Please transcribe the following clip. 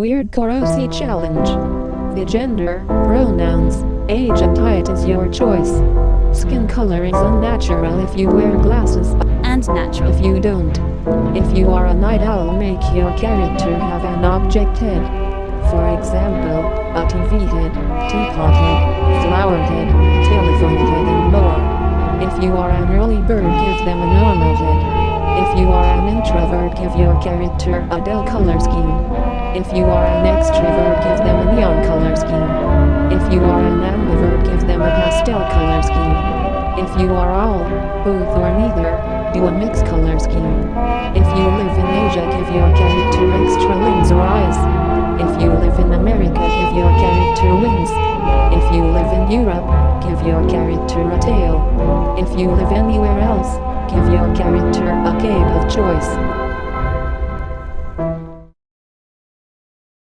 Weirdcore OC Challenge. The gender, pronouns, age and height is your choice. Skin color is unnatural if you wear glasses and natural. if you don't. If you are a night owl make your character have an object head. For example, a TV head, teapot head, flower head, telephone head and more. If you are an early bird give them a normal head. If you are an introvert give your character a dull color scheme. If you are an extrovert give them a neon color scheme. If you are an ambivert give them a pastel color scheme. If you are all, both or neither, do a mixed color scheme. If you live in Asia give your character extra limbs or eyes. If you live in America give your character wings. If you live in Europe, give your character a tail. If you live anywhere else, give your character a cape of choice.